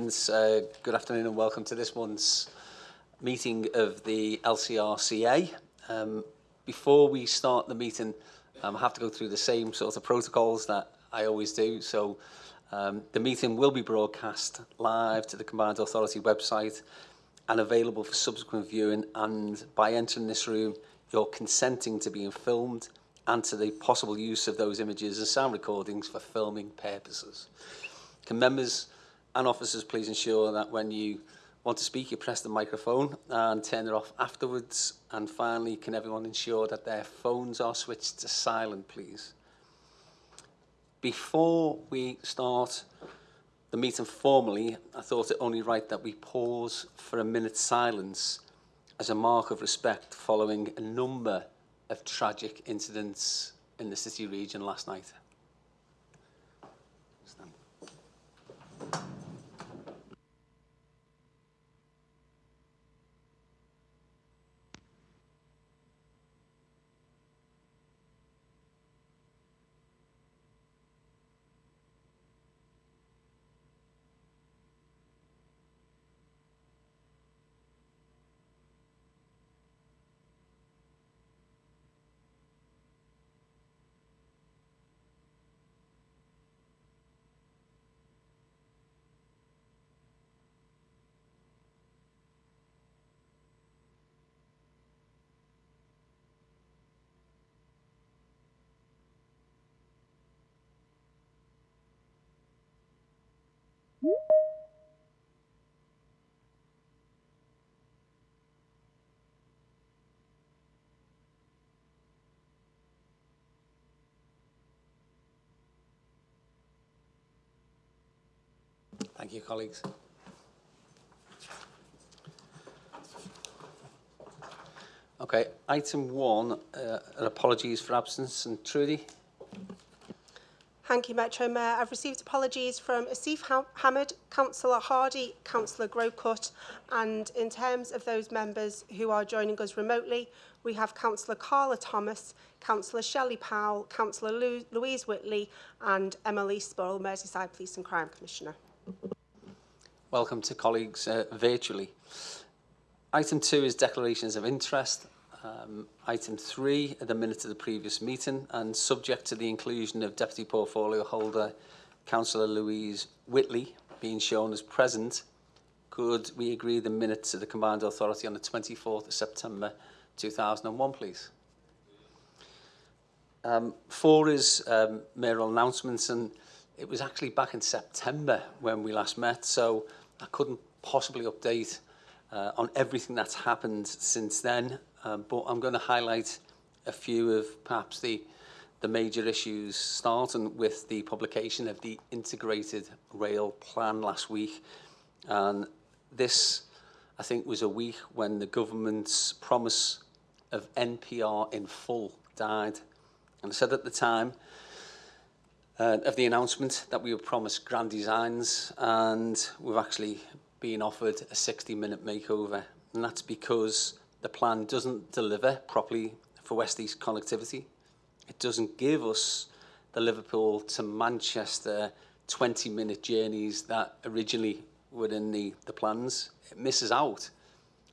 Uh, good afternoon and welcome to this month's meeting of the LCRCA. Um, before we start the meeting, um, I have to go through the same sort of protocols that I always do. So um, the meeting will be broadcast live to the Combined Authority website and available for subsequent viewing. And by entering this room, you're consenting to being filmed and to the possible use of those images and sound recordings for filming purposes. Can members and officers please ensure that when you want to speak you press the microphone and turn it off afterwards. And finally can everyone ensure that their phones are switched to silent please? Before we start the meeting formally I thought it only right that we pause for a minute's silence as a mark of respect following a number of tragic incidents in the city region last night Thank you, colleagues. Okay, item one, uh, apologies for absence. And Trudy? Thank you, Metro Mayor. I've received apologies from Asif ha Hamid, Councillor Hardy, Councillor Growcut, and in terms of those members who are joining us remotely, we have Councillor Carla Thomas, Councillor Shelley Powell, Councillor Louise Whitley, and Emily Spurrell, Merseyside Police and Crime Commissioner. Welcome to colleagues uh, virtually. Item two is declarations of interest. um, item 3 at the minute of the previous meeting and subject to the inclusion of Deputy Portfolio Holder Councillor Louise Whitley being shown as present, could we agree the minutes of the Combined Authority on the 24th of September 2001, please? Um, four is um, mayoral announcements and it was actually back in September when we last met, so I couldn't possibly update uh, on everything that's happened since then. Um, but I'm going to highlight a few of perhaps the, the major issues, starting with the publication of the Integrated Rail Plan last week. And this, I think, was a week when the government's promise of NPR in full died. And I said at the time, uh, of the announcement that we were promised grand designs and we've actually been offered a 60 minute makeover and that's because the plan doesn't deliver properly for West East connectivity. It doesn't give us the Liverpool to Manchester 20 minute journeys that originally were in the, the plans. It misses out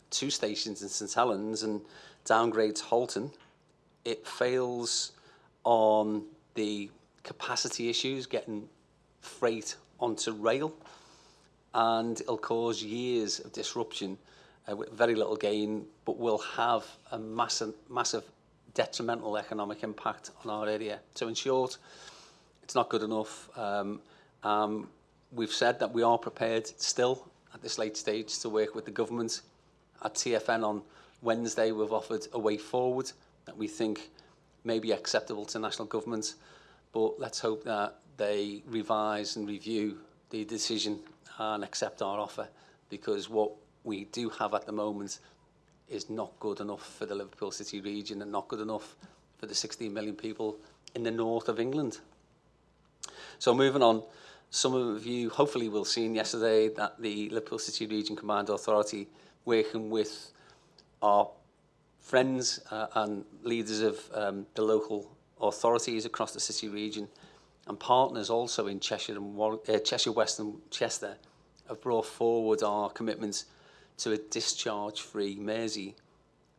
two stations in St Helens and downgrades Halton. It fails on the capacity issues, getting freight onto rail, and it'll cause years of disruption with very little gain, but will have a massive, massive detrimental economic impact on our area. So in short, it's not good enough. Um, um, we've said that we are prepared still at this late stage to work with the government. At TFN on Wednesday, we've offered a way forward that we think may be acceptable to national government but let's hope that they revise and review the decision and accept our offer because what we do have at the moment is not good enough for the Liverpool City region and not good enough for the 16 million people in the north of England. So moving on, some of you hopefully will seen yesterday that the Liverpool City Region Command Authority working with our friends uh, and leaders of um, the local authorities across the city region and partners also in Cheshire and uh, Cheshire West and Chester have brought forward our commitments to a discharge-free Mersey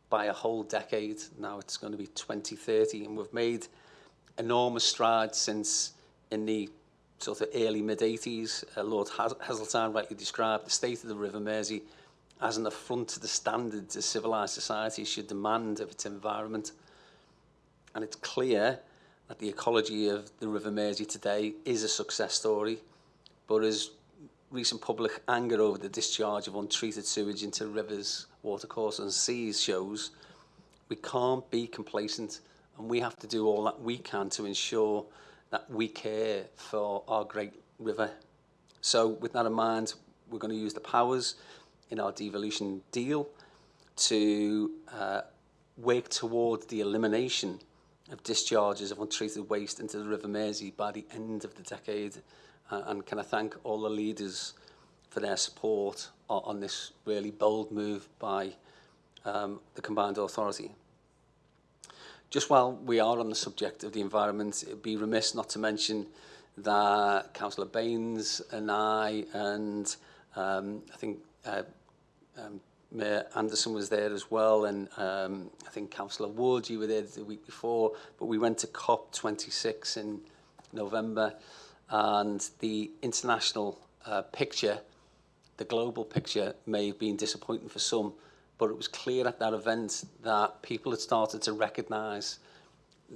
by a whole decade. Now it's going to be 2030, and we've made enormous strides since in the sort of early mid-80s. Uh, Lord Has Heseltine rightly described the state of the River Mersey as an affront to the standards a civilised society should demand of its environment. And it's clear that the ecology of the River Mersey today is a success story, but as recent public anger over the discharge of untreated sewage into rivers, watercourses and seas shows, we can't be complacent and we have to do all that we can to ensure that we care for our great river. So with that in mind, we're going to use the powers in our devolution deal to uh, work towards the elimination of discharges of untreated waste into the River Mersey by the end of the decade. And can I thank all the leaders for their support on, this really bold move by um, the Combined Authority. Just while we are on the subject of the environment, it'd be remiss not to mention that Councillor Baines and I and um, I think uh, um, Mayor Anderson was there as well, and um, I think Councillor Wood, you were there the week before, but we went to COP26 in November, and the international uh, picture, the global picture, may have been disappointing for some, but it was clear at that event that people had started to recognise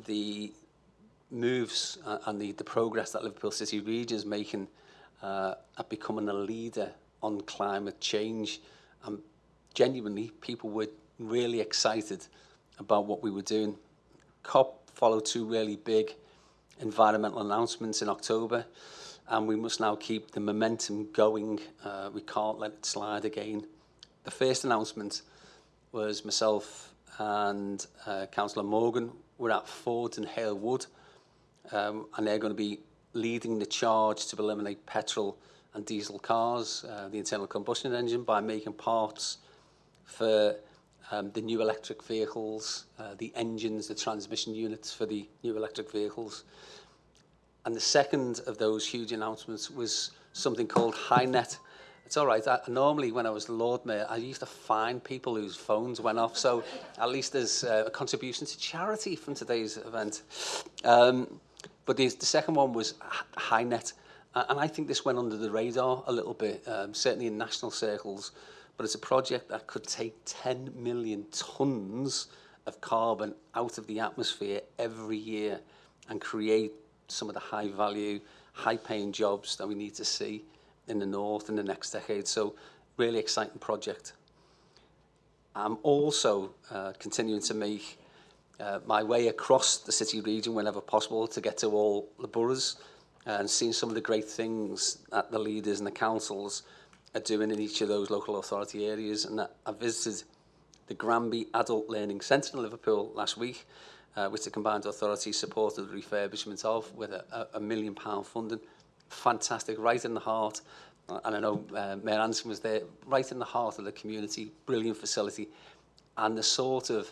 the moves uh, and the, the progress that Liverpool City Region is making uh, at becoming a leader on climate change. And genuinely, people were really excited about what we were doing. COP followed two really big environmental announcements in October and we must now keep the momentum going. Uh, we can't let it slide again. The first announcement was myself and uh, Councillor Morgan were at Ford and Hale Wood um, and they're going to be leading the charge to eliminate petrol and diesel cars, uh, the internal combustion engine, by making parts for um, the new electric vehicles, uh, the engines, the transmission units for the new electric vehicles. And the second of those huge announcements was something called HyNet. It's all right. I, normally, when I was Lord Mayor, I used to find people whose phones went off. So at least there's uh, a contribution to charity from today's event. Um, but the, the second one was HyNet. And I think this went under the radar a little bit, um, certainly in national circles, but it's a project that could take 10 million tons of carbon out of the atmosphere every year and create some of the high value, high paying jobs that we need to see in the north in the next decade. So really exciting project. I'm also uh, continuing to make uh, my way across the city region whenever possible to get to all the boroughs and seeing some of the great things that the leaders and the councils are doing in each of those local authority areas. And I visited the Granby Adult Learning Centre in Liverpool last week, uh, which the combined authority supported the refurbishment of with a, a million pound funding. Fantastic, right in the heart. Uh, and I know uh, Mayor Anson was there, right in the heart of the community, brilliant facility. And the sort of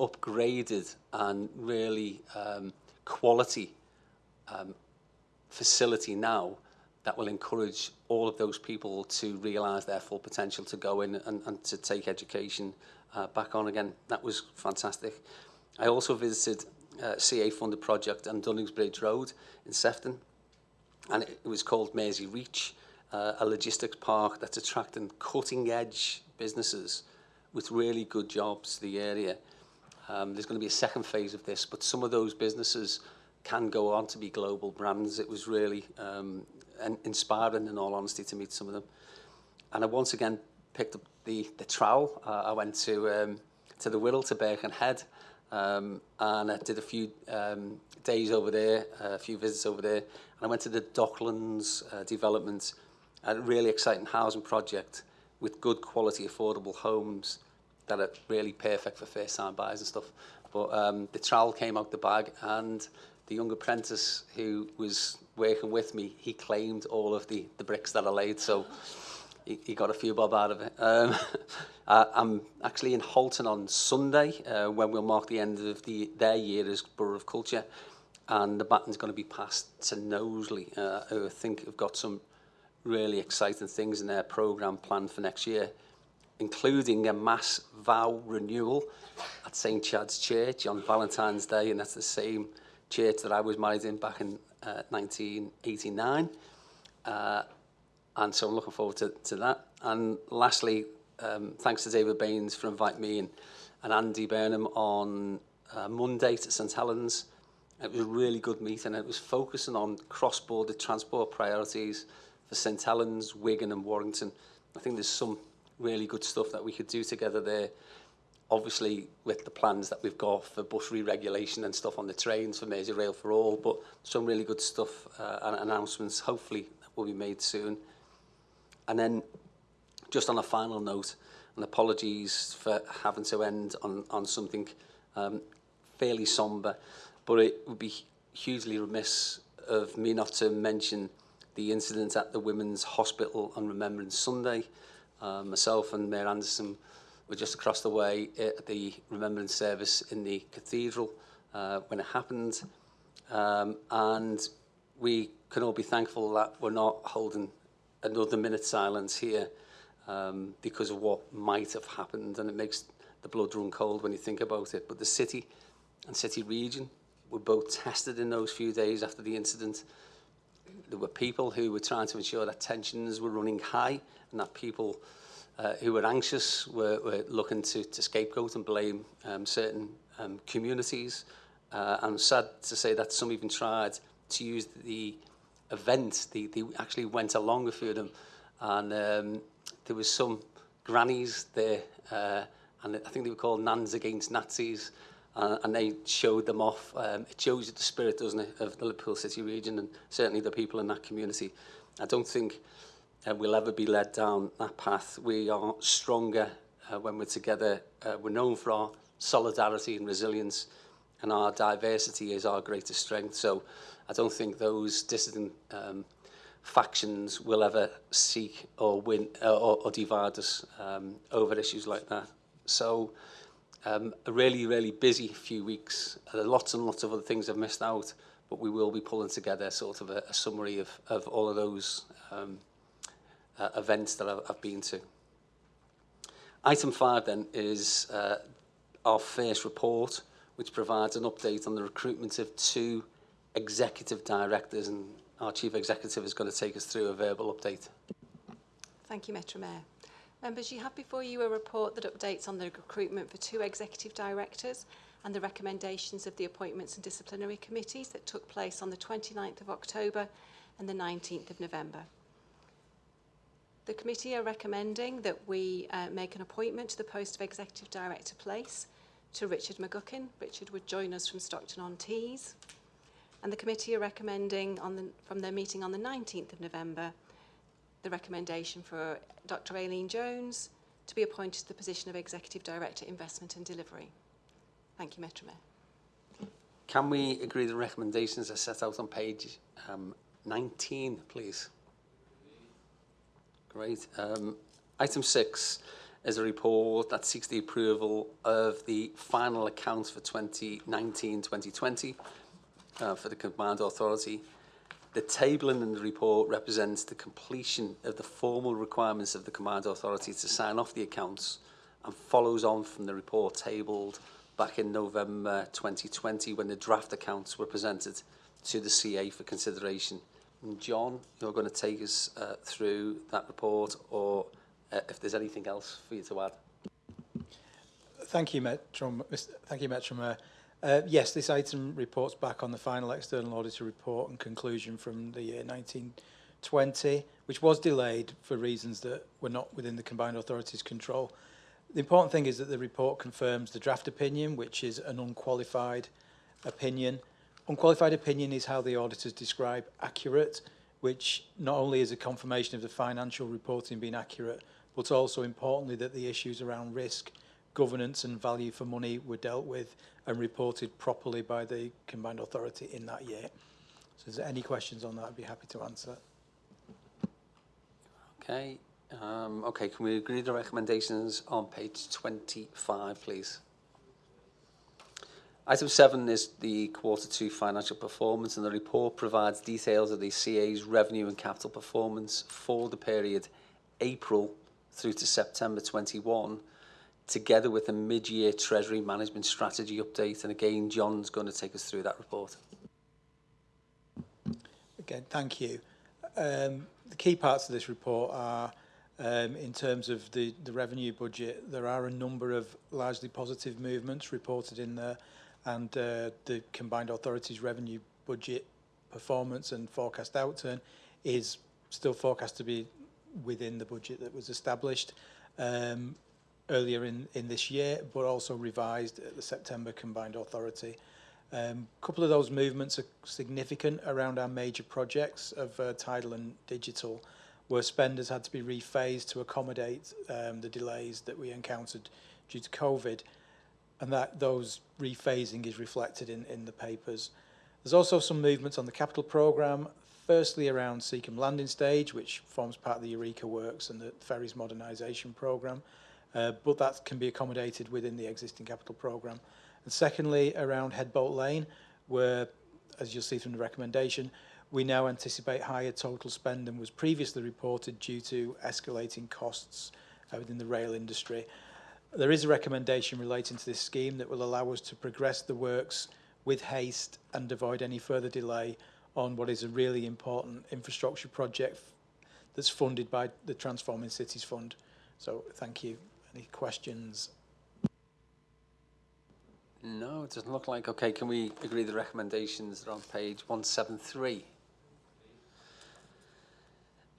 upgraded and really um, quality um, facility now that will encourage all of those people to realise their full potential to go in and, and to take education uh, back on again. That was fantastic. I also visited uh, CA funded project on Dunningsbridge Road in Sefton and it, it was called Mersey Reach, uh, a logistics park that's attracting cutting edge businesses with really good jobs to the area. Um, there's going to be a second phase of this, but some of those businesses can go on to be global brands. It was really um, inspiring, in all honesty, to meet some of them. And I once again picked up the, the trowel. Uh, I went to, um, to the Wirral, to Birkenhead, um, and I did a few um, days over there, uh, a few visits over there. And I went to the Docklands uh, development, a really exciting housing project with good quality, affordable homes that are really perfect for first-time buyers and stuff. But um, the trowel came out the bag, and the young apprentice who was working with me, he claimed all of the, the bricks that I laid, so he, he got a few bob out of it. Um, I, I'm actually in Halton on Sunday, uh, when we'll mark the end of the, their year as Borough of Culture, and the baton's going to be passed to Knowsley, uh, who I think have got some really exciting things in their programme planned for next year, including a mass vow renewal at St Chad's Church on Valentine's Day, and that's the same church that I was married in back in uh, 1989. Uh, and so I'm looking forward to, to that. And lastly, um, thanks to David Baines for inviting me and, and Andy Burnham on uh, Monday to St Helens. It was a really good meeting. It was focusing on cross-border transport priorities for St Helens, Wigan and Warrington. I think there's some really good stuff that we could do together there. Obviously, with the plans that we've got for bus re-regulation and stuff on the trains for Merseyrail for all, but some really good stuff uh, and announcements, hopefully, will be made soon. And then, just on a final note, and apologies for having to end on, on something um, fairly sombre, but it would be hugely remiss of me not to mention the incident at the Women's Hospital on Remembrance Sunday. Uh, myself and Mayor Anderson were just across the way at the remembrance service in the cathedral uh, when it happened. Um, and we can all be thankful that we're not holding another minute silence here um, because of what might have happened. And it makes the blood run cold when you think about it. But the city and city region were both tested in those few days after the incident. There were people who were trying to ensure that tensions were running high and that people uh, who were anxious were, were looking to, to scapegoat and blame um, certain um, communities. Uh, and sad to say that some even tried to use the event. They, they actually went along a few of them. And um, there was some grannies there, uh, and I think they were called Nans Against Nazis, uh, and they showed them off. Um, it shows you the spirit, doesn't it, of the Liverpool City region and certainly the people in that community. I don't think uh, we'll ever be led down that path. We are stronger uh, when we're together. Uh, we're known for our solidarity and resilience, and our diversity is our greatest strength. So I don't think those dissident um, factions will ever seek or win uh, or, or divide us um, over issues like that. So um, a really, really busy few weeks. Uh, lots and lots of other things I've missed out, but we will be pulling together sort of a, a summary of, of all of those um, uh, events that I've, I've been to. Item five then is uh, our first report, which provides an update on the recruitment of two executive directors, and our chief executive is going to take us through a verbal update. Thank you, Metro Mayor. Members, you have before you a report that updates on the recruitment for two executive directors and the recommendations of the appointments and disciplinary committees that took place on the 29th of October and the 19th of November. The committee are recommending that we uh, make an appointment to the post of executive director place to Richard McGuckin. Richard would join us from Stockton-on-Tees. And the committee are recommending on the, from their meeting on the 19th of November the recommendation for Dr Aileen Jones to be appointed to the position of Executive Director Investment and Delivery. Thank you, Metro Mayor. Can we agree the recommendations are set out on page um, 19, please? Great. Um, item six is a report that seeks the approval of the final accounts for 2019-2020 uh, for the Command Authority. The tabling in the report represents the completion of the formal requirements of the Command Authority to sign off the accounts and follows on from the report tabled back in November 2020 when the draft accounts were presented to the CA for consideration. John, you're going to take us uh, through that report or uh, if there's anything else for you to add. Thank you, Metro. Thank you, Metro Mayor. Uh, yes, this item reports back on the final external auditor report and conclusion from the year 1920, which was delayed for reasons that were not within the combined authorities' control. The important thing is that the report confirms the draft opinion, which is an unqualified opinion. Unqualified opinion is how the auditors describe accurate, which not only is a confirmation of the financial reporting being accurate, but also importantly that the issues around risk, governance and value for money were dealt with and reported properly by the combined authority in that year. So is there any questions on that, I'd be happy to answer. Okay. Um, okay, can we agree the recommendations on page 25, please? Item 7 is the quarter 2 financial performance and the report provides details of the CA's revenue and capital performance for the period April through to September 21 together with a mid-year treasury management strategy update and again John's going to take us through that report. Again, thank you. Um, the key parts of this report are um, in terms of the, the revenue budget, there are a number of largely positive movements reported in there. And uh, the combined authorities revenue budget performance and forecast outturn is still forecast to be within the budget that was established um, earlier in, this year, but also revised at the September combined authority. A um, couple of those movements are significant around our major projects of uh, tidal and digital, where spend has had to be rephased to accommodate um, the delays that we encountered due to COVID and that those rephasing is reflected in, in the papers. There's also some movements on the capital programme, firstly around Seacombe Landing Stage, which forms part of the Eureka Works and the Ferries Modernisation Programme, uh, but that can be accommodated within the existing capital programme. And secondly, around Headbolt Lane, where, as you'll see from the recommendation, we now anticipate higher total spend than was previously reported due to escalating costs uh, within the rail industry. There is a recommendation relating to this scheme that will allow us to progress the works with haste and avoid any further delay on what is a really important infrastructure project that's funded by the Transforming Cities Fund. So thank you. Any questions? No, it doesn't look like. Okay, can we agree the recommendations are on page 173?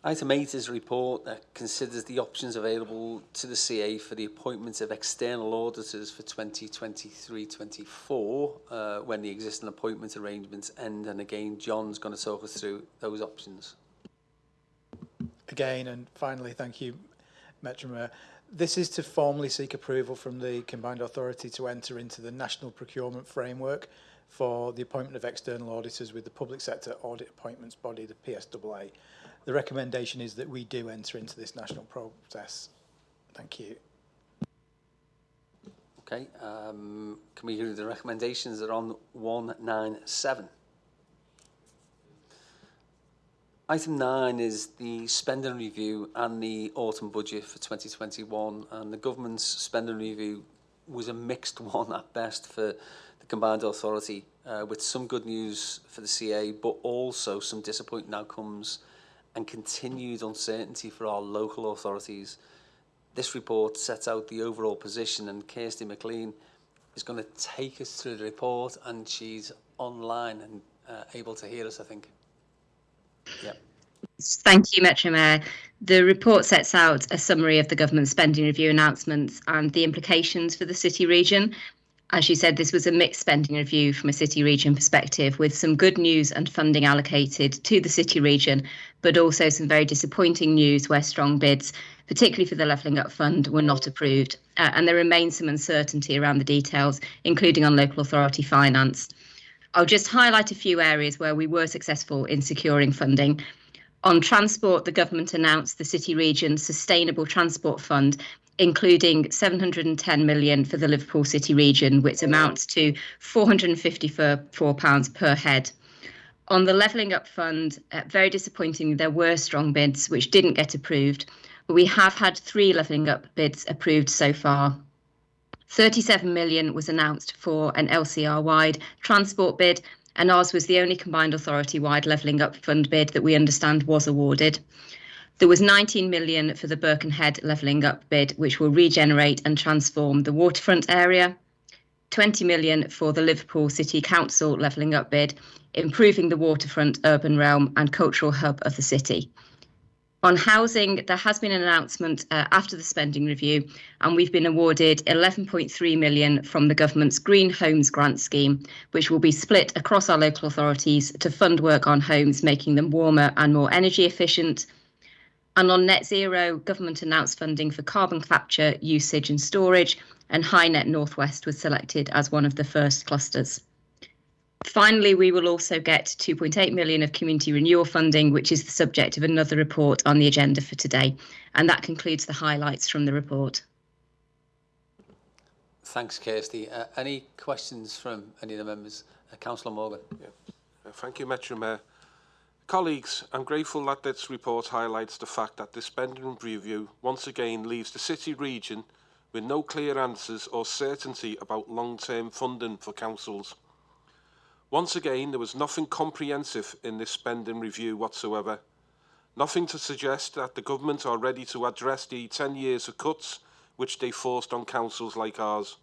Item 8 is a report that considers the options available to the CA for the appointment of external auditors for 2023-24 uh, when the existing appointment arrangements end and again John's going to talk us through those options. Again and finally thank you Metromer. This is to formally seek approval from the combined authority to enter into the national procurement framework for the appointment of external auditors with the public sector audit appointments body the PSAA. The recommendation is that we do enter into this national process. Thank you. Okay, um, can we hear the recommendations that are on 197? Item 9 is the spending review and the autumn budget for 2021 and the government's spending review was a mixed one at best for the combined authority uh, with some good news for the CA but also some disappointing outcomes and continued uncertainty for our local authorities. This report sets out the overall position and Kirsty McLean is going to take us through the report and she's online and uh, able to hear us, I think. Yep. Thank you, Metro Mayor. The report sets out a summary of the government spending review announcements and the implications for the city region, as you said, this was a mixed spending review from a city region perspective, with some good news and funding allocated to the city region, but also some very disappointing news where strong bids, particularly for the Levelling Up Fund, were not approved. Uh, and there remains some uncertainty around the details, including on local authority finance. I'll just highlight a few areas where we were successful in securing funding. On transport, the government announced the City Region Sustainable Transport Fund, including 710 million for the Liverpool City region, which amounts to 454 pounds per head. On the Levelling Up Fund, uh, very disappointing, there were strong bids which didn't get approved, but we have had three Levelling Up bids approved so far. 37 million was announced for an LCR wide transport bid, and ours was the only combined authority wide Levelling Up Fund bid that we understand was awarded. There was 19 million for the Birkenhead levelling up bid, which will regenerate and transform the waterfront area. 20 million for the Liverpool City Council levelling up bid, improving the waterfront urban realm and cultural hub of the city. On housing, there has been an announcement uh, after the spending review, and we've been awarded 11.3 million from the government's Green Homes Grant Scheme, which will be split across our local authorities to fund work on homes, making them warmer and more energy efficient, and on net zero, government announced funding for carbon capture, usage and storage, and HyNet Northwest was selected as one of the first clusters. Finally, we will also get 2.8 million of community renewal funding, which is the subject of another report on the agenda for today. And that concludes the highlights from the report. Thanks, Kirsty. Uh, any questions from any of the members? Uh, Councillor Morgan. Uh, Thank you, Metro Mayor. Colleagues, I'm grateful that this report highlights the fact that the spending review once again leaves the city region with no clear answers or certainty about long-term funding for councils. Once again, there was nothing comprehensive in this spending review whatsoever. Nothing to suggest that the government are ready to address the 10 years of cuts which they forced on councils like ours.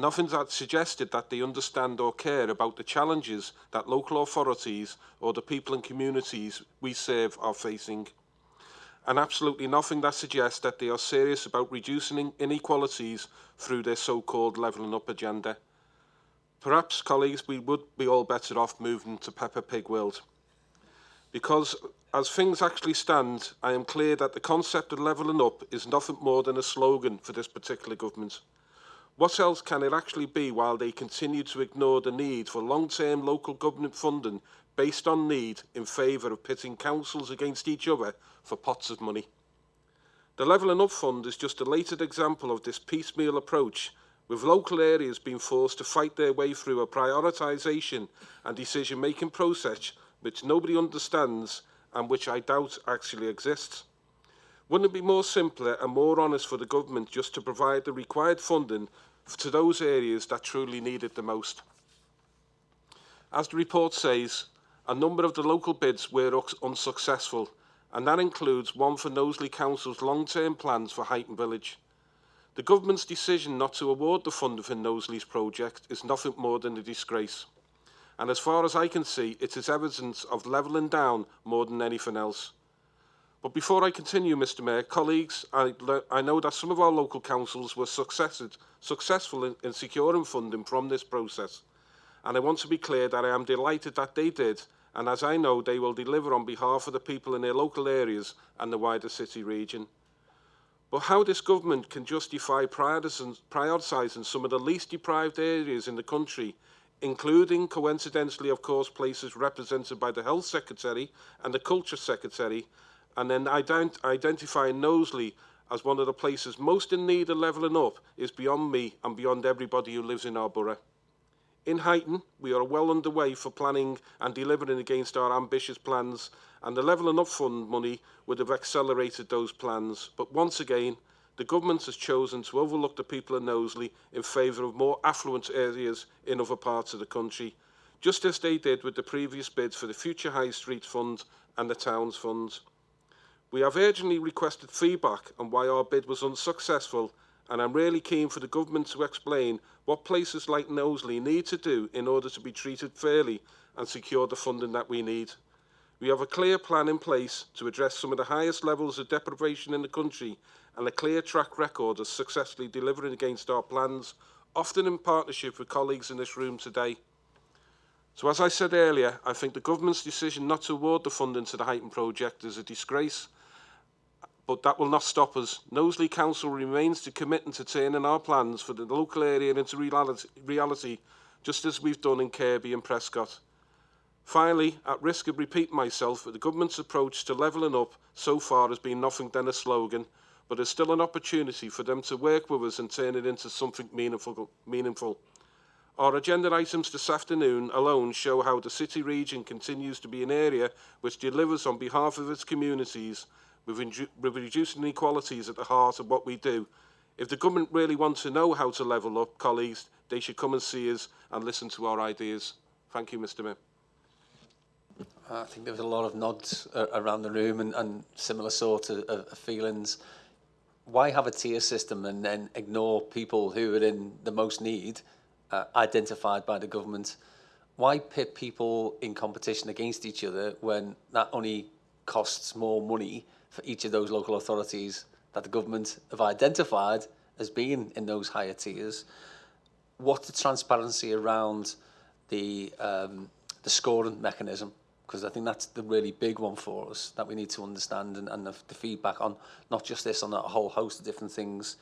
Nothing that suggested that they understand or care about the challenges that local authorities or the people and communities we serve are facing. And absolutely nothing that suggests that they are serious about reducing inequalities through their so-called levelling up agenda. Perhaps, colleagues, we would be all better off moving to Peppa Pig world. Because as things actually stand, I am clear that the concept of levelling up is nothing more than a slogan for this particular government. What else can it actually be while they continue to ignore the need for long-term local government funding based on need in favour of pitting councils against each other for pots of money? The Levelling Up Fund is just a latest example of this piecemeal approach, with local areas being forced to fight their way through a prioritisation and decision-making process which nobody understands and which I doubt actually exists. Wouldn't it be more simpler and more honest for the government just to provide the required funding to those areas that truly need it the most? As the report says, a number of the local bids were unsuccessful, and that includes one for Knowsley Council's long-term plans for Huyton Village. The government's decision not to award the funding for Knowsley's project is nothing more than a disgrace. And as far as I can see, it is evidence of levelling down more than anything else. But before I continue, Mr Mayor, colleagues, I, I know that some of our local councils were successful in, in securing funding from this process. And I want to be clear that I am delighted that they did, and as I know, they will deliver on behalf of the people in their local areas and the wider city region. But how this government can justify prioritising some of the least deprived areas in the country, including, coincidentally, of course, places represented by the Health Secretary and the Culture Secretary, and then ident identifying Knowsley as one of the places most in need of levelling up is beyond me and beyond everybody who lives in our borough. In Huyton, we are well underway for planning and delivering against our ambitious plans, and the Levelling Up Fund money would have accelerated those plans. But once again, the government has chosen to overlook the people of Knowsley in favour of more affluent areas in other parts of the country, just as they did with the previous bids for the Future High Street Fund and the Towns Fund. We have urgently requested feedback on why our bid was unsuccessful and I'm really keen for the government to explain what places like Knowsley need to do in order to be treated fairly and secure the funding that we need. We have a clear plan in place to address some of the highest levels of deprivation in the country and a clear track record of successfully delivering against our plans, often in partnership with colleagues in this room today. So as I said earlier, I think the government's decision not to award the funding to the Huyton project is a disgrace but that will not stop us. Knowsley Council remains to committing to turning our plans for the local area into reality, reality, just as we've done in Kirkby and Prescot. Finally, at risk of repeating myself, the government's approach to levelling up so far has been nothing than a slogan, but there's still an opportunity for them to work with us and turn it into something meaningful. meaningful. Our agenda items this afternoon alone show how the city region continues to be an area which delivers on behalf of its communities with, with reducing inequalities at the heart of what we do. If the government really wants to know how to level up, colleagues, they should come and see us and listen to our ideas. Thank you, Mr Mayor. I think there was a lot of nods uh, around the room and, and similar sort of, of feelings. Why have a tier system and then ignore people who are in the most need, uh, identified by the government? Why pit people in competition against each other when that only costs more money for each of those local authorities that the government have identified as being in those higher tiers. What's the transparency around the um, the scoring mechanism? Because I think that's the really big one for us that we need to understand and, and the, the feedback on not just this, on a whole host of different things.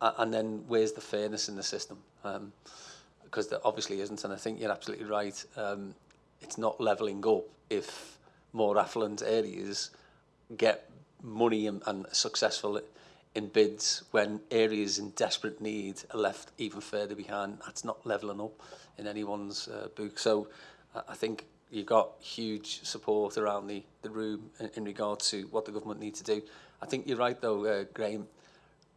Uh, and then where's the fairness in the system? Um, because there obviously isn't, and I think you're absolutely right. Um, it's not levelling up if more affluent areas get money and, and successful in bids when areas in desperate need are left even further behind. That's not levelling up in anyone's uh, book. So uh, I think you've got huge support around the, the room in, in regard to what the government need to do. I think you're right though, uh, Graham.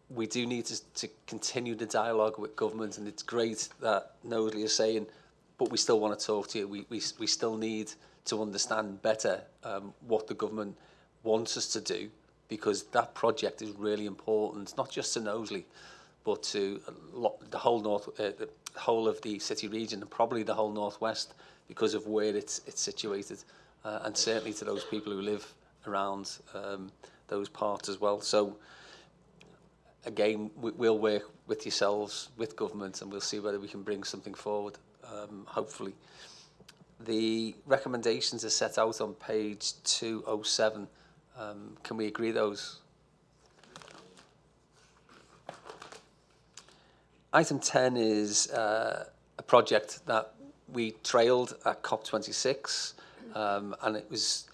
We do need to, to continue the dialogue with government and it's great that Knowsley is saying, but we still want to talk to you. We, we, we still need to understand better um, what the government wants us to do because that project is really important, not just to Knowsley, but to lot, the whole north, uh, the whole of the city region and probably the whole northwest because of where it's it's situated, uh, and certainly to those people who live around um, those parts as well. So again, we, we'll work with yourselves, with government, and we'll see whether we can bring something forward. Um, hopefully, the recommendations are set out on page two oh seven. Um, can we agree those? Item 10 is uh, a project that we trailed at COP26, um, and it was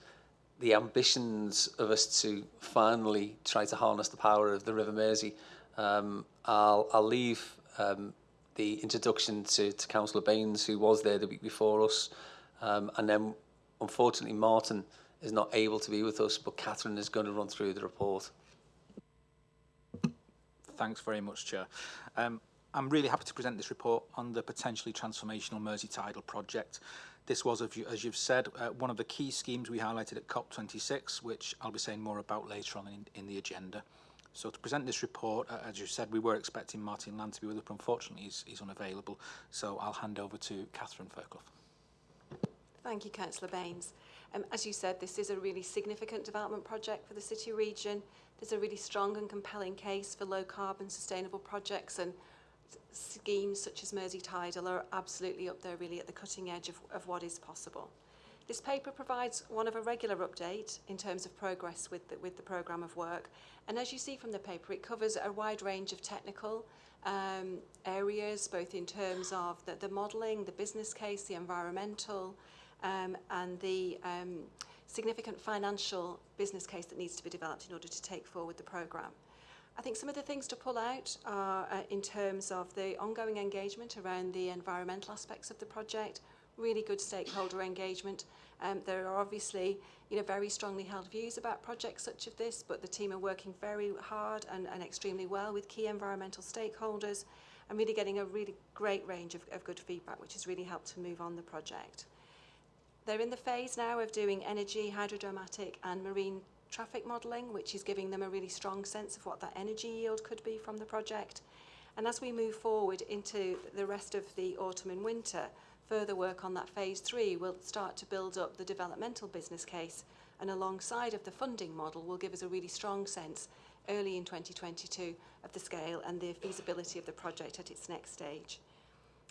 the ambitions of us to finally try to harness the power of the River Mersey. Um, I'll, I'll leave um, the introduction to, to Councillor Baines, who was there the week before us, um, and then unfortunately Martin is not able to be with us, but Catherine is going to run through the report. Thanks very much, Chair. Um, I'm really happy to present this report on the potentially transformational Mersey Tidal project. This was, as you've said, uh, one of the key schemes we highlighted at COP26, which I'll be saying more about later on in, in the agenda. So to present this report, uh, as you said, we were expecting Martin Land to be with us, but unfortunately he's, he's unavailable. So I'll hand over to Catherine Fairclough. Thank you, Councillor Baines. Um, as you said, this is a really significant development project for the city region. There's a really strong and compelling case for low carbon sustainable projects and schemes such as Mersey Tidal are absolutely up there really at the cutting edge of, of what is possible. This paper provides one of a regular update in terms of progress with the, with the programme of work. And as you see from the paper, it covers a wide range of technical um, areas, both in terms of the, the modelling, the business case, the environmental, um, and the um, significant financial business case that needs to be developed in order to take forward the programme. I think some of the things to pull out are uh, in terms of the ongoing engagement around the environmental aspects of the project, really good stakeholder engagement. Um, there are obviously you know, very strongly held views about projects such as this, but the team are working very hard and, and extremely well with key environmental stakeholders and really getting a really great range of, of good feedback, which has really helped to move on the project. They're in the phase now of doing energy, hydrodynamic and marine traffic modelling, which is giving them a really strong sense of what that energy yield could be from the project. And as we move forward into the rest of the autumn and winter, further work on that phase three will start to build up the developmental business case and alongside of the funding model will give us a really strong sense early in 2022 of the scale and the feasibility of the project at its next stage.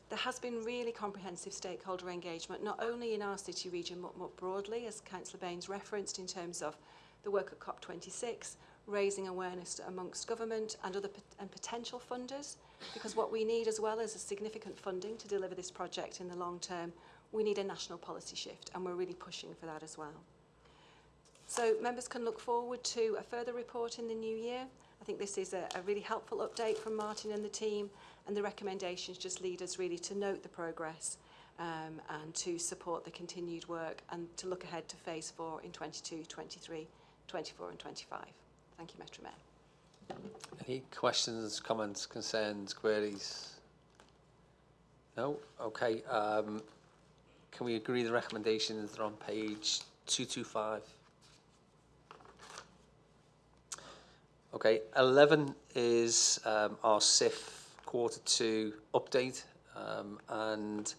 There has been really comprehensive stakeholder engagement, not only in our city region, but more broadly, as Councillor Baines referenced, in terms of the work at COP26, raising awareness amongst government and other pot and potential funders, because what we need as well as a significant funding to deliver this project in the long term, we need a national policy shift, and we're really pushing for that as well. So members can look forward to a further report in the new year. I think this is a, a really helpful update from Martin and the team, and the recommendations just lead us really to note the progress um, and to support the continued work and to look ahead to phase four in 22, 23, 24 and 25. Thank you, Metro Mayor. Any questions, comments, concerns, queries? No? Okay. Um, can we agree the recommendations are on page 225? Okay. 11 is um, our SIF quarter two update um, and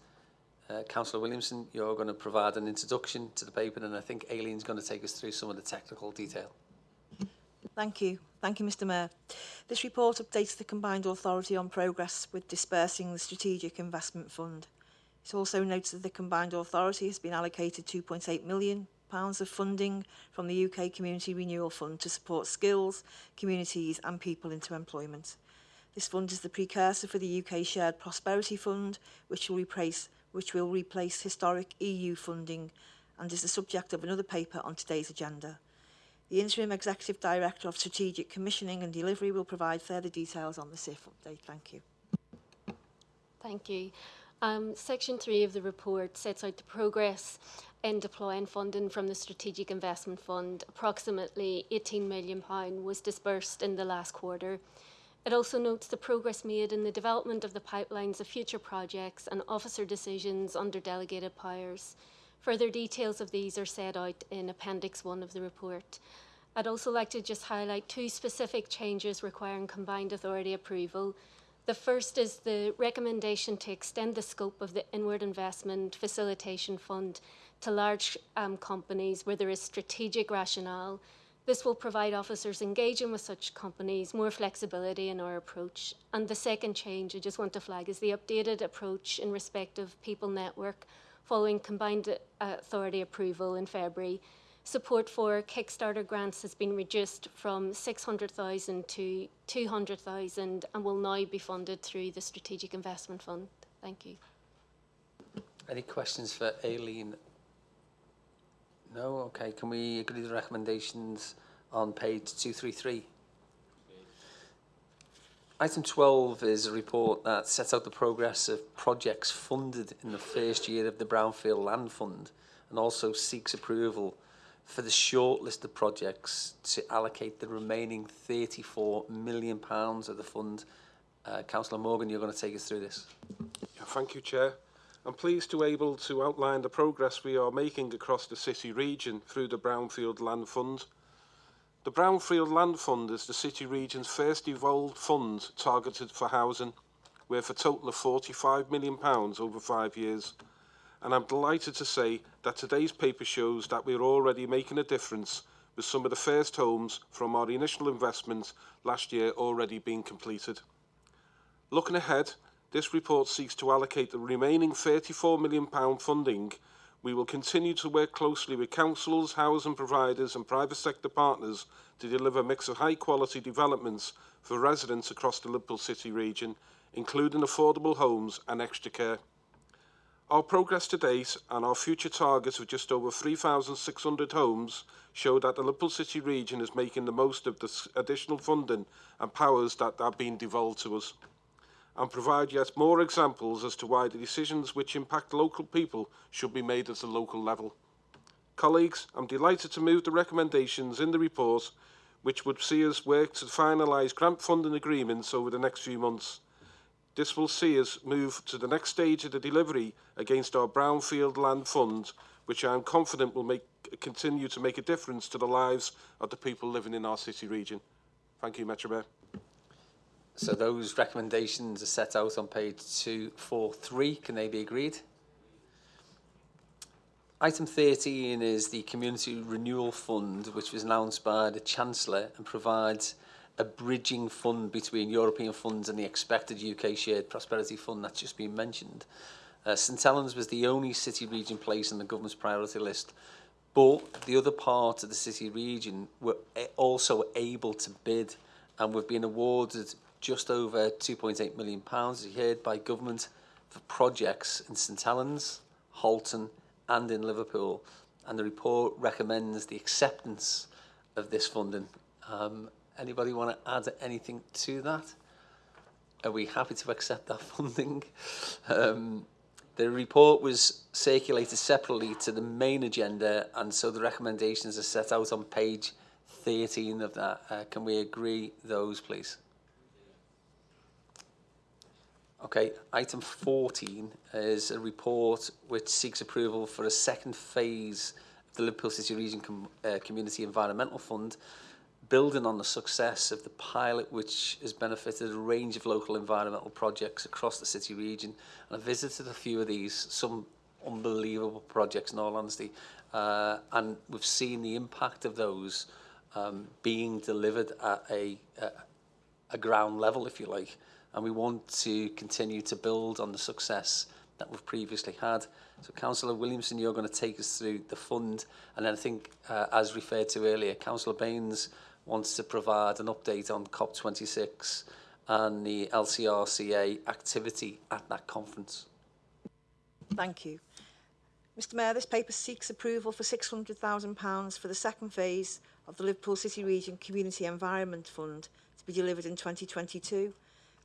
uh, Councillor Williamson, you're going to provide an introduction to the paper and I think Aileen's going to take us through some of the technical detail. Thank you. Thank you, Mr Mayor. This report updates the Combined Authority on progress with dispersing the Strategic Investment Fund. It also notes that the Combined Authority has been allocated £2.8 million of funding from the UK Community Renewal Fund to support skills, communities and people into employment. This fund is the precursor for the UK Shared Prosperity Fund, which will replace which will replace historic EU funding and is the subject of another paper on today's agenda. The Interim Executive Director of Strategic Commissioning and Delivery will provide further details on the SIF update. Thank you. Thank you. Um, section 3 of the report sets out the progress in deploying funding from the Strategic Investment Fund. Approximately £18 million was disbursed in the last quarter. It also notes the progress made in the development of the pipelines of future projects and officer decisions under delegated powers. Further details of these are set out in Appendix 1 of the report. I'd also like to just highlight two specific changes requiring combined authority approval. The first is the recommendation to extend the scope of the Inward Investment Facilitation Fund to large um, companies where there is strategic rationale. This will provide officers engaging with such companies more flexibility in our approach. And the second change I just want to flag is the updated approach in respect of People Network following combined uh, authority approval in February. Support for Kickstarter grants has been reduced from 600,000 to 200,000 and will now be funded through the Strategic Investment Fund. Thank you. Any questions for Aileen? No? Okay, can we agree the recommendations on page 233? Item 12 is a report that sets out the progress of projects funded in the first year of the Brownfield Land Fund and also seeks approval for the shortlist of projects to allocate the remaining 34 million pounds of the fund. Uh, Councillor Morgan, you're going to take us through this. Thank you, Chair. I'm pleased to be able to outline the progress we are making across the city region through the Brownfield Land Fund. The Brownfield Land Fund is the city region's first evolved fund targeted for housing, worth a total of £45 million over five years. And I'm delighted to say that today's paper shows that we're already making a difference with some of the first homes from our initial investment last year already being completed. Looking ahead, this report seeks to allocate the remaining £34 million funding We will continue to work closely with councils, housing providers and private sector partners to deliver a mix of high quality developments for residents across the Liverpool City region, including affordable homes and extra care. Our progress to date and our future targets of just over 3,600 homes show that the Liverpool City region is making the most of the additional funding and powers that are being devolved to us and provide yet more examples as to why the decisions which impact local people should be made at the local level. Colleagues, I'm delighted to move the recommendations in the report which would see us work to finalise grant funding agreements over the next few months. This will see us move to the next stage of the delivery against our Brownfield Land Fund, which I am confident will make, continue to make a difference to the lives of the people living in our city region. Thank you, Metro Mayor. So those recommendations are set out on page 243. Can they be agreed? Item 13 is the Community Renewal Fund, which was announced by the Chancellor and provides a bridging fund between European funds and the expected UK Shared Prosperity Fund that's just been mentioned. Uh, St Helens was the only city region placed on the government's priority list, but the other parts of the city region were also able to bid and we've been awarded just over 2.8 million pounds is heard by government for projects in St Helens, Halton and in Liverpool and the report recommends the acceptance of this funding. Um, anybody want to add anything to that? Are we happy to accept that funding? Um, the report was circulated separately to the main agenda and so the recommendations are set out on page 13 of that. Uh, can we agree those please? Okay, item 14 is a report which seeks approval for a second phase of the Liverpool City Region Com uh, Community Environmental Fund, building on the success of the pilot which has benefited a range of local environmental projects across the city region. And I visited a few of these, some unbelievable projects in all honesty, uh, and we've seen the impact of those um, being delivered at a, a, a ground level, if you like and we want to continue to build on the success that we've previously had. So Councillor Williamson, you're going to take us through the fund and then I think, uh, as referred to earlier, Councillor Baines wants to provide an update on COP26 and the LCRCA activity at that conference. Thank you. Mr Mayor, this paper seeks approval for £600,000 for the second phase of the Liverpool City Region Community Environment Fund to be delivered in 2022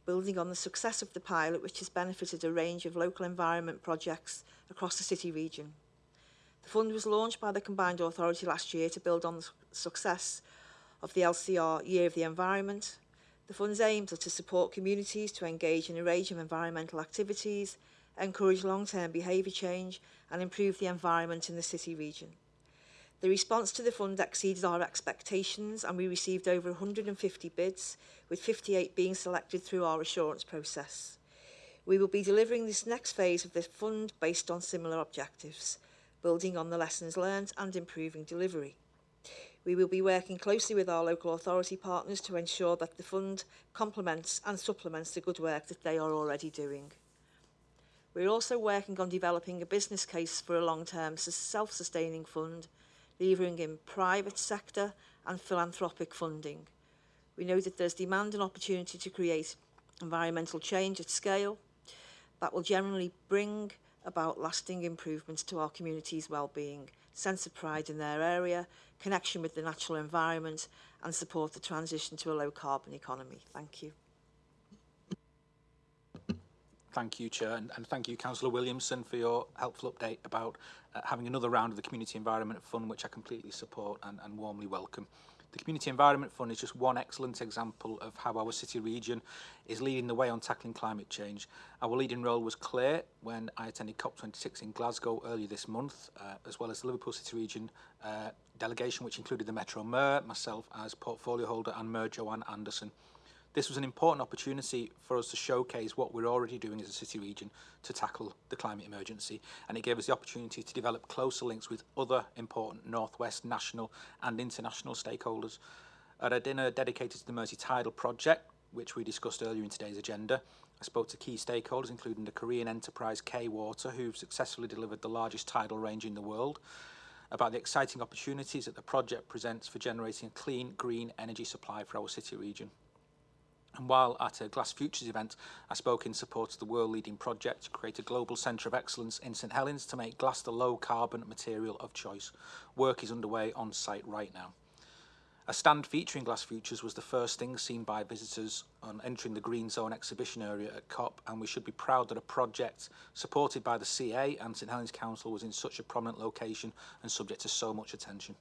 building on the success of the pilot which has benefited a range of local environment projects across the city region. The fund was launched by the Combined Authority last year to build on the success of the LCR Year of the Environment. The fund's aims are to support communities to engage in a range of environmental activities, encourage long-term behaviour change and improve the environment in the city region. The response to the fund exceeded our expectations and we received over 150 bids, with 58 being selected through our assurance process. We will be delivering this next phase of the fund based on similar objectives, building on the lessons learned and improving delivery. We will be working closely with our local authority partners to ensure that the fund complements and supplements the good work that they are already doing. We're also working on developing a business case for a long-term self-sustaining fund, levering in private sector and philanthropic funding. We know that there's demand and opportunity to create environmental change at scale that will generally bring about lasting improvements to our community's well-being, sense of pride in their area, connection with the natural environment and support the transition to a low carbon economy. Thank you. Thank you, Chair, and, and thank you, Councillor Williamson, for your helpful update about uh, having another round of the Community Environment Fund, which I completely support and, and warmly welcome. The Community Environment Fund is just one excellent example of how our city region is leading the way on tackling climate change. Our leading role was clear when I attended COP26 in Glasgow earlier this month, uh, as well as the Liverpool City Region uh, delegation, which included the Metro Mayor, myself as portfolio holder, and Mayor Joanne Anderson. This was an important opportunity for us to showcase what we're already doing as a city region to tackle the climate emergency and it gave us the opportunity to develop closer links with other important Northwest national and international stakeholders. At a dinner dedicated to the Mersey Tidal project, which we discussed earlier in today's agenda, I spoke to key stakeholders including the Korean enterprise K-Water who've successfully delivered the largest tidal range in the world about the exciting opportunities that the project presents for generating a clean, green energy supply for our city region. And while at a Glass Futures event, I spoke in support of the world-leading project to create a global centre of excellence in St Helens to make glass the low-carbon material of choice. Work is underway on site right now. A stand featuring Glass Futures was the first thing seen by visitors on entering the Green Zone exhibition area at COP, and we should be proud that a project supported by the CA and St Helens Council was in such a prominent location and subject to so much attention.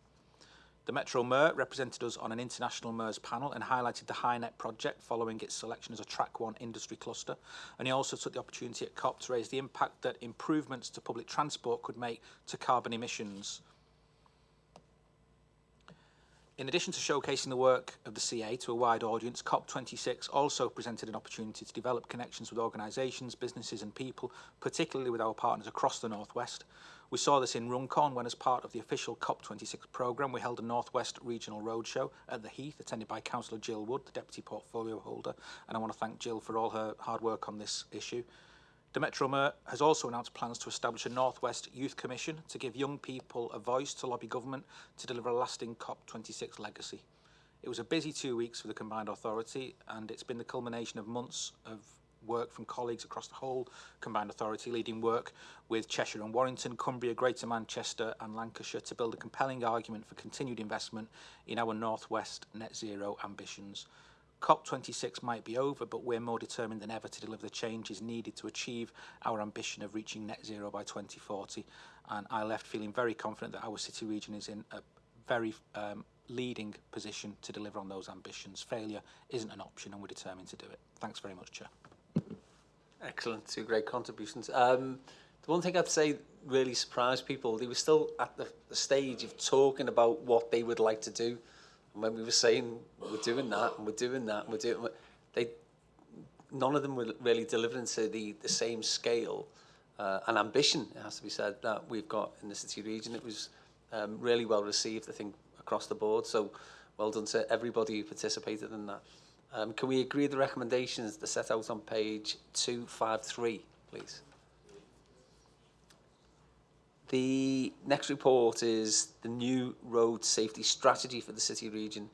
The Metro Mayor represented us on an international MERS panel and highlighted the HyNet project following its selection as a Track 1 industry cluster. And he also took the opportunity at COP to raise the impact that improvements to public transport could make to carbon emissions. In addition to showcasing the work of the CA to a wide audience, COP26 also presented an opportunity to develop connections with organisations, businesses and people, particularly with our partners across the Northwest. We saw this in Runcorn when as part of the official COP26 programme we held a Northwest Regional Roadshow at the Heath, attended by Councillor Jill Wood, the Deputy Portfolio Holder, and I want to thank Jill for all her hard work on this issue. The Metro Mayor has also announced plans to establish a Northwest Youth Commission to give young people a voice to lobby government to deliver a lasting COP26 legacy. It was a busy two weeks for the combined authority and it's been the culmination of months of work from colleagues across the whole combined authority, leading work with Cheshire and Warrington, Cumbria, Greater Manchester and Lancashire to build a compelling argument for continued investment in our northwest net zero ambitions. COP26 might be over, but we're more determined than ever to deliver the changes needed to achieve our ambition of reaching net zero by 2040. And I left feeling very confident that our city region is in a very um, leading position to deliver on those ambitions. Failure isn't an option and we're determined to do it. Thanks very much, Chair. Excellent, two great contributions. Um, the one thing I'd say really surprised people, they were still at the, the stage of talking about what they would like to do. And when we were saying, we're doing that, and we're doing that, and we're doing... They, none of them were really delivering to the, the same scale uh, and ambition, it has to be said, that we've got in the city region. It was um, really well received, I think, across the board. So well done to everybody who participated in that. Um, can we agree the recommendations that are set out on page 253, please? The next report is the new road safety strategy for the city region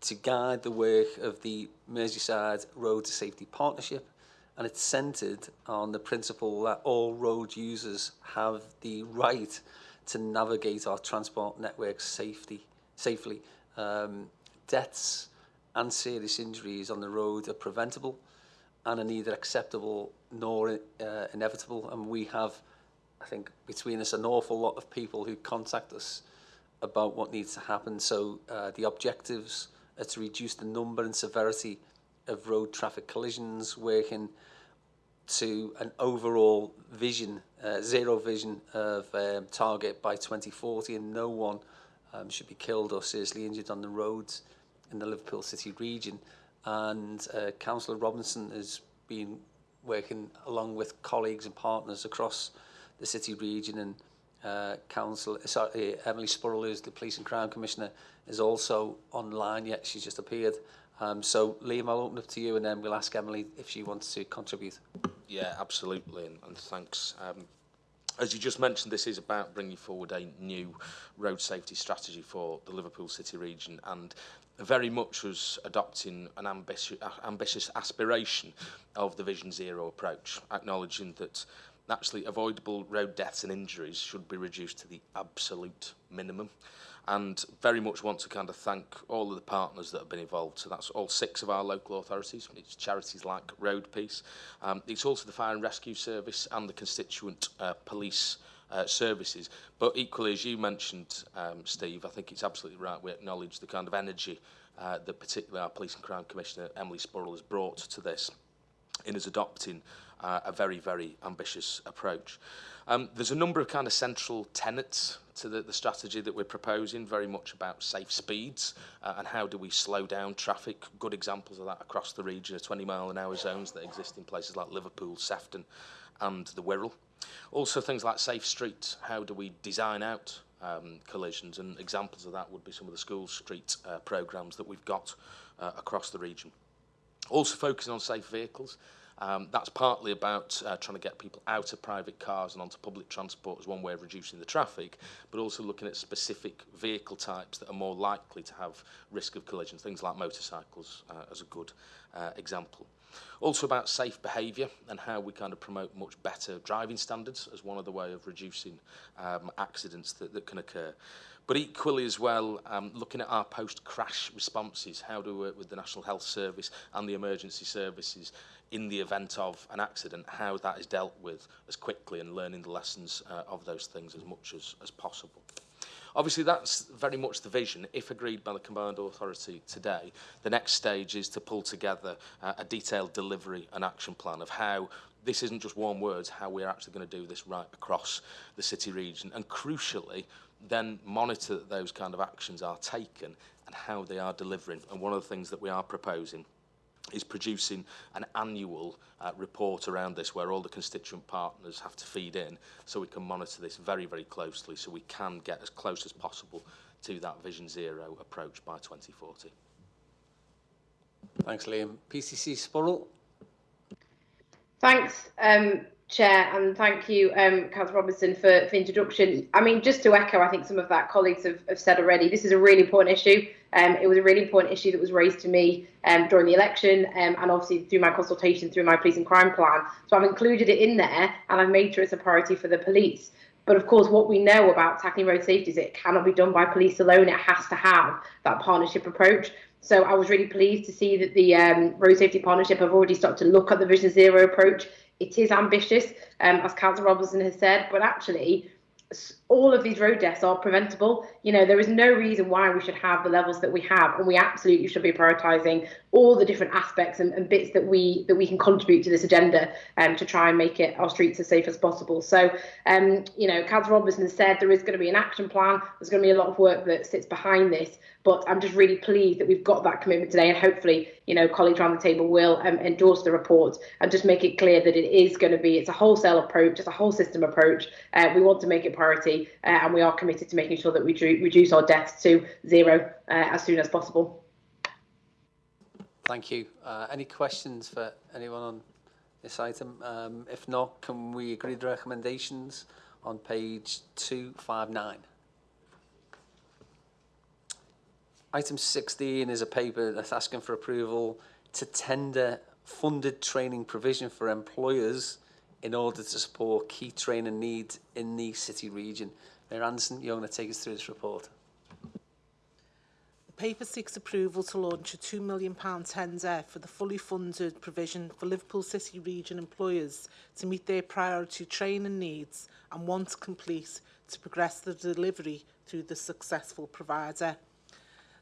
to guide the work of the Merseyside Road Safety Partnership and it's centred on the principle that all road users have the right to navigate our transport networks safety, safely Um, deaths and serious injuries on the road are preventable and are neither acceptable nor uh, inevitable. And we have, I think, between us, an awful lot of people who contact us about what needs to happen. So uh, the objectives are to reduce the number and severity of road traffic collisions, working to an overall vision, uh, zero vision of um, target by 2040, and no one um, should be killed or seriously injured on the roads in the Liverpool City region. And uh, Councillor Robinson has been working along with colleagues and partners across the city region and uh, Council, sorry, Emily Spurrell, who's the Police and Crime Commissioner, is also online yet. She's just appeared. Um, so, Liam, I'll open up to you and then we'll ask Emily if she wants to contribute. Yeah, absolutely, and, and thanks. Um, as you just mentioned, this is about bringing forward a new road safety strategy for the Liverpool City region, and very much was adopting an ambitious, ambitious aspiration of the Vision Zero approach, acknowledging that actually avoidable road deaths and injuries should be reduced to the absolute minimum. And very much want to kind of thank all of the partners that have been involved. So that's all six of our local authorities. It's charities like Road Peace. Um, it's also the Fire and Rescue Service and the constituent uh, police uh, services. But equally, as you mentioned, um, Steve, I think it's absolutely right we acknowledge the kind of energy uh, that particularly our Police and Crime Commissioner, Emily Spurrell, has brought to this in his adopting uh, a very, very ambitious approach. Um, there's a number of kind of central tenets to the, the strategy that we're proposing, very much about safe speeds uh, and how do we slow down traffic. Good examples of that across the region are 20 mile an hour zones that exist in places like Liverpool, Sefton and the Wirral. Also things like safe streets, how do we design out um, collisions and examples of that would be some of the school street uh, programmes that we've got uh, across the region. Also focusing on safe vehicles, Um, that's partly about uh, trying to get people out of private cars and onto public transport as one way of reducing the traffic, but also looking at specific vehicle types that are more likely to have risk of collisions, things like motorcycles uh, as a good uh, example. Also about safe behaviour and how we kind of promote much better driving standards as one of the way of reducing um, accidents that, that can occur. But equally as well, um, looking at our post-crash responses, how do we work with the National Health Service and the emergency services in the event of an accident, how that is dealt with as quickly and learning the lessons uh, of those things as much as, as possible. Obviously, that's very much the vision. If agreed by the combined authority today, the next stage is to pull together uh, a detailed delivery and action plan of how this isn't just warm words, how we're actually going to do this right across the city region. And crucially, then monitor that those kind of actions are taken and how they are delivering. And one of the things that we are proposing is producing an annual uh, report around this where all the constituent partners have to feed in so we can monitor this very, very closely so we can get as close as possible to that Vision Zero approach by 2040. Thanks, Liam. PCC Spurrell. Thanks, um, Chair, and thank you, um, Councillor Robinson, for, for introduction. I mean, just to echo, I think some of that colleagues have, have said already, this is a really important issue. Um, it was a really important issue that was raised to me um, during the election um, and obviously through my consultation through my police and crime plan. So I've included it in there and I've made sure it's a priority for the police. But of course, what we know about tackling road safety is it cannot be done by police alone. It has to have that partnership approach. So I was really pleased to see that the um, Road Safety Partnership have already started to look at the Vision Zero approach it is ambitious, um, as Councillor Robinson has said, but actually all of these road deaths are preventable. You know, there is no reason why we should have the levels that we have, and we absolutely should be prioritising all the different aspects and, and, bits that we that we can contribute to this agenda um, to try and make it our streets as safe as possible. So, um, you know, Councillor Robinson said there is going to be an action plan. There's going to be a lot of work that sits behind this, but I'm just really pleased that we've got that commitment today, and hopefully, you know, colleagues around the table will um, endorse the report and just make it clear that it is going to be it's a wholesale approach, it's a whole system approach. Uh, we want to make it priority. Uh, and we are committed to making sure that we reduce our deaths to zero uh, as soon as possible. Thank you. Uh, any questions for anyone on this item? Um, if not, can we agree the recommendations on page 259? Item 16 is a paper that's asking for approval to tender funded training provision for employers in order to support key training needs in the city region. Mayor Anderson, you're going to take us through this report. The paper seeks approval to launch a £2 million tender for the fully funded provision for Liverpool City region employers to meet their priority training needs and once complete to progress the delivery through the successful provider.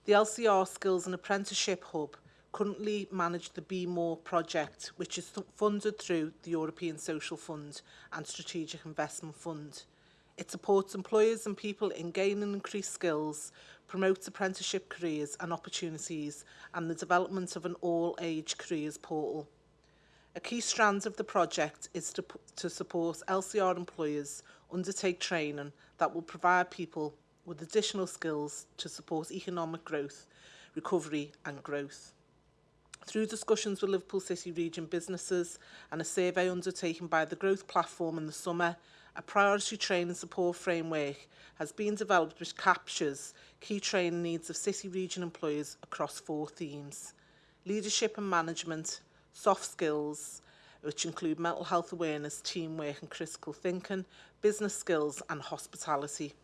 The LCR Skills and Apprenticeship Hub currently manage the Be More project, which is funded through the European Social Fund and Strategic Investment Fund. It supports employers and people in gaining increased skills, promotes apprenticeship careers and opportunities, and the development of an all-age careers portal. A key strand of the project is to, to support LCR employers undertake training that will provide people with additional skills to support economic growth, recovery and growth. Through discussions with Liverpool City region businesses and a survey undertaken by the Growth Platform in the summer, a priority training support framework has been developed which captures key training needs of city region employers across four themes. Leadership and management, soft skills, which include mental health awareness, teamwork and critical thinking, business skills and hospitality.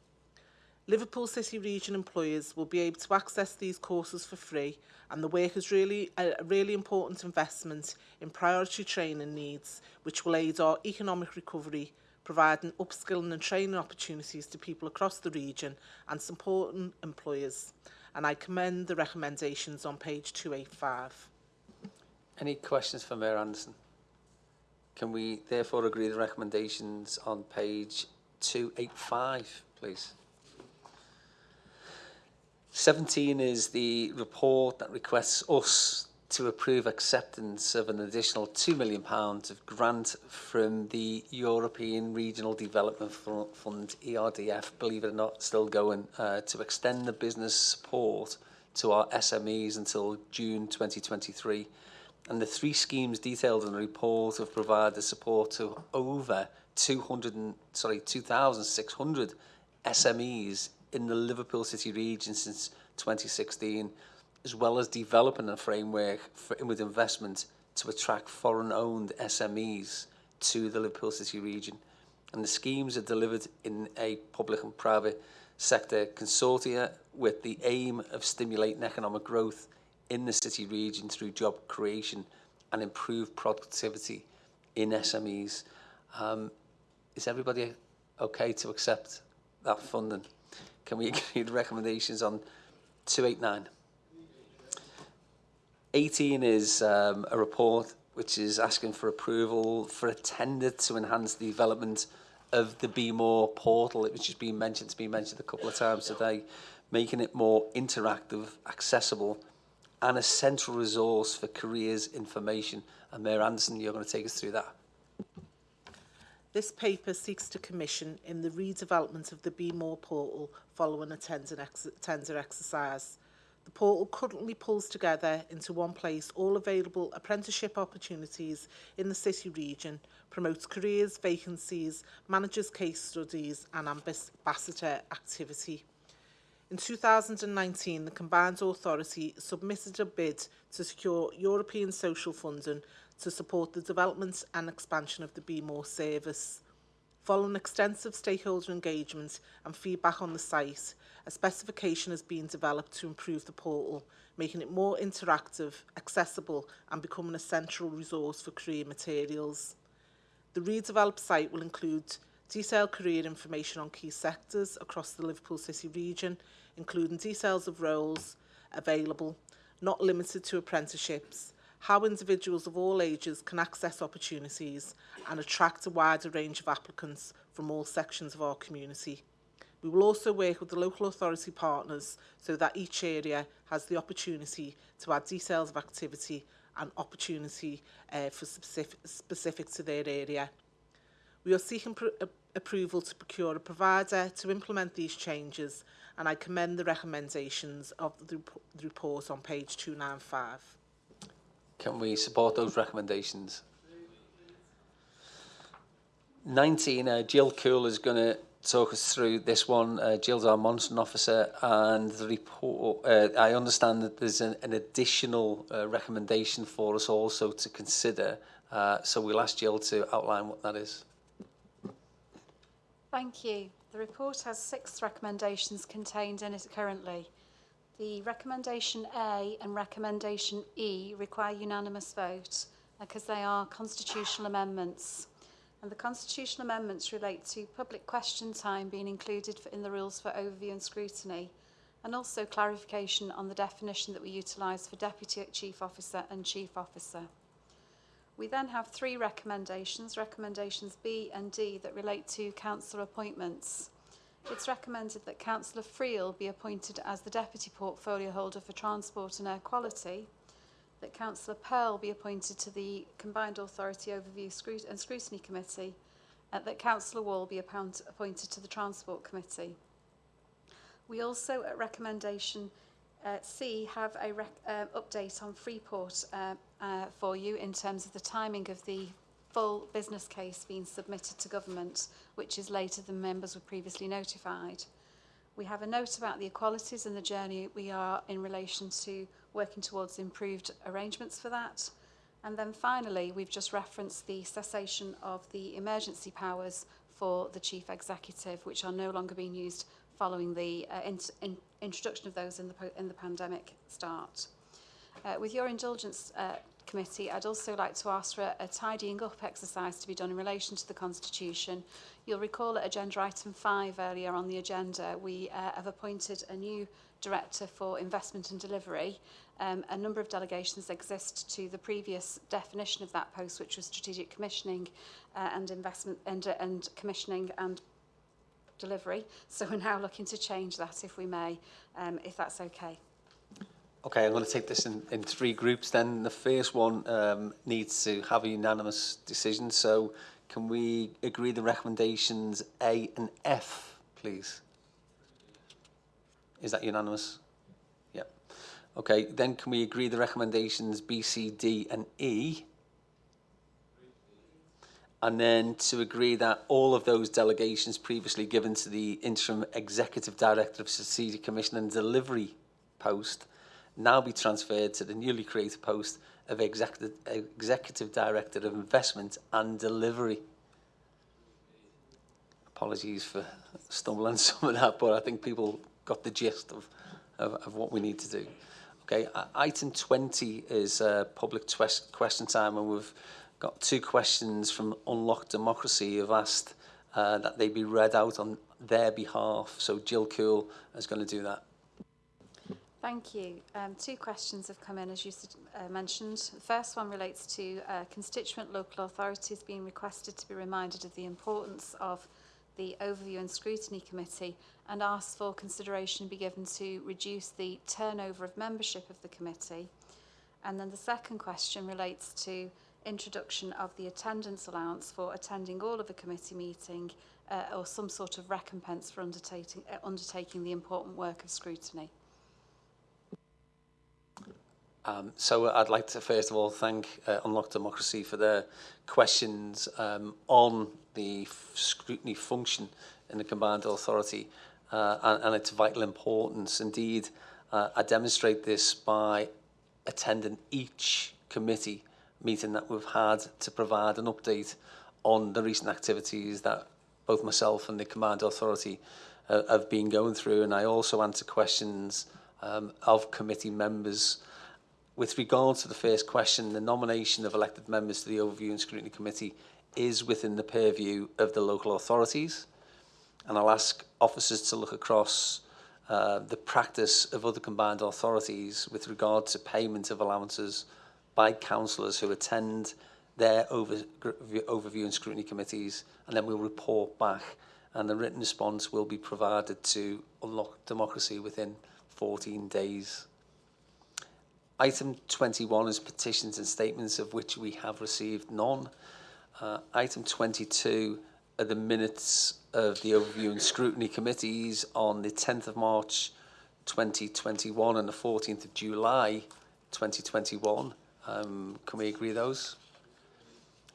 Liverpool City region employers will be able to access these courses for free and the work is really a really important investment in priority training needs which will aid our economic recovery providing upskilling and training opportunities to people across the region and supporting employers. And I commend the recommendations on page 285. Any questions for Mayor Anderson? Can we therefore agree the recommendations on page 285, please? 17 is the report that requests us to approve acceptance of an additional £2 million of grant from the European Regional Development Fund, ERDF, believe it or not, still going, uh, to extend the business support to our SMEs until June 2023. And the three schemes detailed in the report have provided support to over 200 and, sorry, 2,600 SMEs in the Liverpool City region since 2016, as well as developing a framework for inward investment to attract foreign-owned SMEs to the Liverpool City region. And the schemes are delivered in a public and private sector consortia with the aim of stimulating economic growth in the city region through job creation and improved productivity in SMEs. Um, is everybody okay to accept that funding? Can we agree the recommendations on 289? 18 is um, a report which is asking for approval for a tender to enhance the development of the Be More portal, which has been mentioned, it's been mentioned a couple of times today, making it more interactive, accessible, and a central resource for careers information. And Mayor Anderson, you're going to take us through that. This paper seeks to commission in the redevelopment of the Be More portal following a tender, ex tender exercise. The portal currently pulls together into one place all available apprenticeship opportunities in the city region, promotes careers, vacancies, manages case studies and ambassador activity. In 2019, the combined authority submitted a bid to secure European social funding to support the development and expansion of the Be More service. Following extensive stakeholder engagement and feedback on the site, a specification has been developed to improve the portal, making it more interactive, accessible and becoming a central resource for career materials. The redeveloped site will include detailed career information on key sectors across the Liverpool City region, including details of roles available, not limited to apprenticeships, how individuals of all ages can access opportunities and attract a wider range of applicants from all sections of our community. We will also work with the local authority partners so that each area has the opportunity to add details of activity and opportunity uh, for specific, specific to their area. We are seeking approval to procure a provider to implement these changes and I commend the recommendations of the, the report on page 295. Can we support those recommendations? 19, uh, Jill Cool is going to talk us through this one. Uh, Jill's our monitoring officer, and the report. Uh, I understand that there's an, an additional uh, recommendation for us also to consider. Uh, so we'll ask Jill to outline what that is. Thank you. The report has six recommendations contained in it currently. The recommendation A and recommendation E require unanimous vote uh, because they are constitutional amendments. And the constitutional amendments relate to public question time being included in the rules for overview and scrutiny, and also clarification on the definition that we utilise for Deputy Chief Officer and Chief Officer. We then have three recommendations, recommendations B and D, that relate to councillor appointments. It's recommended that Councillor Friel be appointed as the Deputy Portfolio Holder for Transport and Air Quality, that Councillor Pearl be appointed to the Combined Authority Overview and Scrutiny Committee, and that Councillor Wall be appointed to the Transport Committee. We also, at recommendation uh, C, have a rec uh, update on Freeport uh, uh, for you in terms of the timing of the full business case being submitted to government, which is later than members were previously notified. We have a note about the equalities and the journey we are in relation to working towards improved arrangements for that. And then finally, we've just referenced the cessation of the emergency powers for the Chief Executive, which are no longer being used following the uh, in, in, introduction of those in the, in the pandemic start. Uh, with your indulgence, uh, Committee, I'd also like to ask for a, a tidying up exercise to be done in relation to the Constitution. You'll recall at agenda item 5 earlier on the agenda, we uh, have appointed a new Director for Investment and Delivery. Um, a number of delegations exist to the previous definition of that post, which was Strategic Commissioning uh, and Investment and, uh, and Commissioning and Delivery. So we're now looking to change that, if we may, um, if that's okay. Okay, I'm going to take this in, in three groups then. The first one um, needs to have a unanimous decision. So can we agree the recommendations A and F, please? Is that unanimous? Yep. Okay, then can we agree the recommendations B, C, D and E? And then to agree that all of those delegations previously given to the interim executive director of strategic commission and delivery post now be transferred to the newly created post of executive, executive director of investment and delivery. Apologies for stumbling some of that, but I think people got the gist of, of, of what we need to do. Okay, item 20 is uh, public question time, and we've got two questions from Unlock Democracy who have asked uh, that they be read out on their behalf. So Jill Coule is going to do that. Thank you. Um, two questions have come in, as you uh, mentioned. The first one relates to uh, constituent local authorities being requested to be reminded of the importance of the Overview and Scrutiny Committee and asked for consideration to be given to reduce the turnover of membership of the committee. And then the second question relates to introduction of the attendance allowance for attending all of a committee meeting uh, or some sort of recompense for undertaking, uh, undertaking the important work of scrutiny. Um, so I'd like to first of all thank uh, Unlock Democracy for their questions um, on the scrutiny function in the combined authority uh, and, and its vital importance. Indeed, uh, I demonstrate this by attending each committee meeting that we've had to provide an update on the recent activities that both myself and the command authority uh, have been going through and I also answer questions um, of committee members With regard to the first question, the nomination of elected members to the Overview and Scrutiny Committee is within the purview of the local authorities. And I'll ask officers to look across uh, the practice of other combined authorities with regard to payment of allowances by councillors who attend their over, overview and scrutiny committees, and then we'll report back. And the written response will be provided to unlock democracy within 14 days. Item 21 is petitions and statements of which we have received none. Uh, item 22 are the minutes of the overview and scrutiny committees on the 10th of March 2021 and the 14th of July 2021. Um, can we agree those?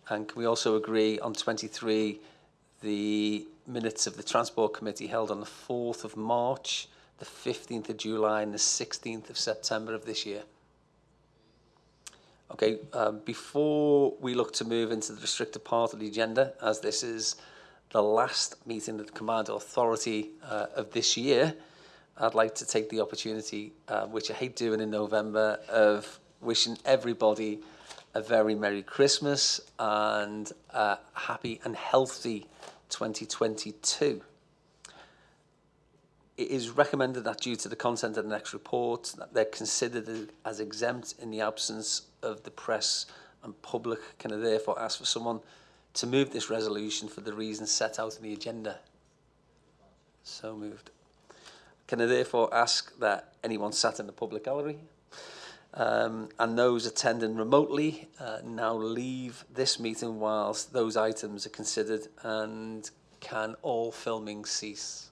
And can we also agree on 23 the minutes of the Transport Committee held on the 4th of March, the 15th of July and the 16th of September of this year? Okay, um, before we look to move into the restricted part of the agenda, as this is the last meeting of the command authority uh, of this year, I'd like to take the opportunity, uh, which I hate doing in November, of wishing everybody a very Merry Christmas and uh, a happy and healthy 2022. It is recommended that due to the content of the next report, that they're considered as exempt in the absence of the press and public. Can I therefore ask for someone to move this resolution for the reasons set out in the agenda? So moved. Can I therefore ask that anyone sat in the public gallery um, and those attending remotely uh, now leave this meeting whilst those items are considered and can all filming cease?